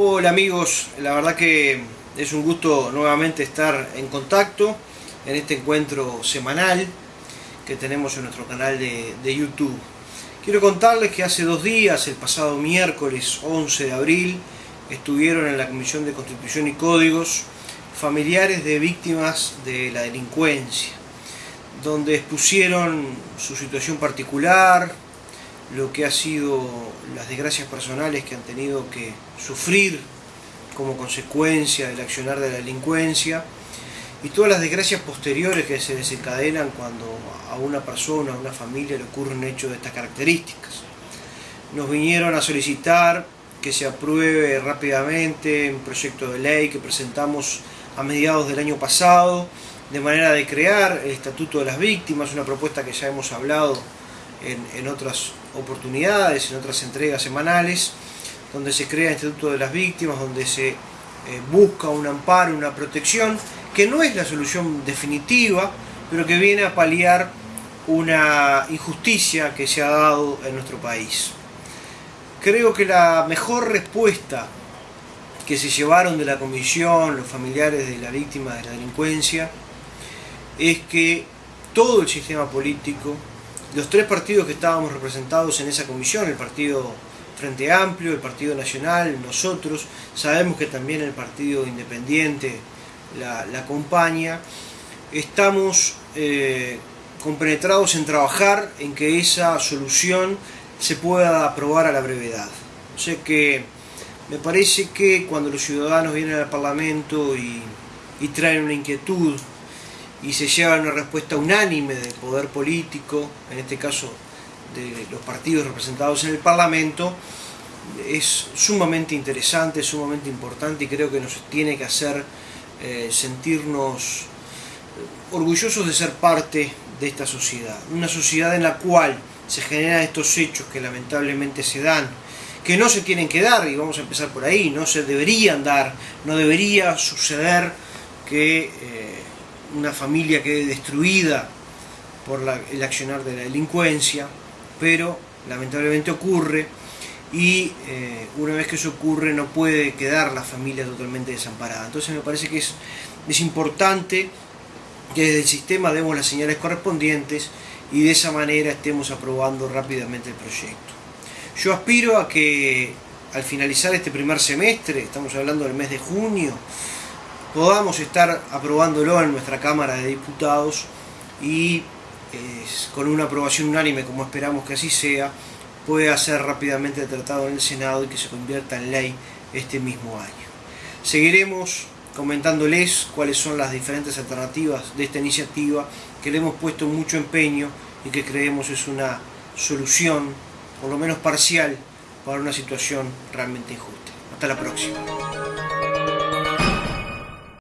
Hola amigos, la verdad que es un gusto nuevamente estar en contacto en este encuentro semanal que tenemos en nuestro canal de, YouTube. Quiero contarles que hace dos días, el pasado miércoles 11 de abril, estuvieron en la Comisión de Constitución y Códigos familiares de víctimas de la delincuencia, donde expusieron su situación particular, lo que ha sido las desgracias personales que han tenido que sufrir como consecuencia del accionar de la delincuencia y todas las desgracias posteriores que se desencadenan cuando a una persona, a una familia le ocurre un hecho de estas características. Nos vinieron a solicitar que se apruebe rápidamente un proyecto de ley que presentamos a mediados del año pasado, de manera de crear el Estatuto de las Víctimas, una propuesta que ya hemos hablado en, en otras oportunidades, en otras entregas semanales, donde se crea el Instituto de las Víctimas, donde se eh, busca un amparo, una protección, que no es la solución definitiva, pero que viene a paliar una injusticia que se ha dado en nuestro país. Creo que la mejor respuesta que se llevaron de la comisión, los familiares de la víctima de la delincuencia, es que todo el sistema político, los tres partidos que estábamos representados en esa comisión, el Partido Frente Amplio, el Partido Nacional, nosotros, sabemos que también el Partido Independiente la, acompaña, estamos eh, compenetrados en trabajar en que esa solución se pueda aprobar a la brevedad. O que me parece que cuando los ciudadanos vienen al Parlamento y traen una inquietud y se lleva una respuesta unánime del poder político, en este caso de los partidos representados en el Parlamento, es sumamente interesante, sumamente importante y creo que nos tiene que hacer eh, sentirnos orgullosos de ser parte de esta sociedad. Una sociedad en la cual se generan estos hechos que lamentablemente se dan, que no se tienen que dar, y vamos a empezar por ahí, no se deberían dar, no debería suceder que... Eh, una familia quede destruida por el accionar de la delincuencia, pero lamentablemente ocurre y eh, una vez que eso ocurre no puede quedar la familia totalmente desamparada. Entonces me parece que es, es importante que desde el sistema demos las señales correspondientes y de esa manera estemos aprobando rápidamente el proyecto. Yo aspiro a que al finalizar este primer semestre, estamos hablando del mes de junio, podamos estar aprobándolo en nuestra Cámara de Diputados y con una aprobación unánime, como esperamos que así sea, pueda ser rápidamente tratado en el Senado y que se convierta en ley este mismo año. Seguiremos comentándoles cuáles son las diferentes alternativas de esta iniciativa que le hemos puesto mucho empeño y que creemos es una solución, por lo menos parcial, para una situación realmente injusta. Hasta la próxima.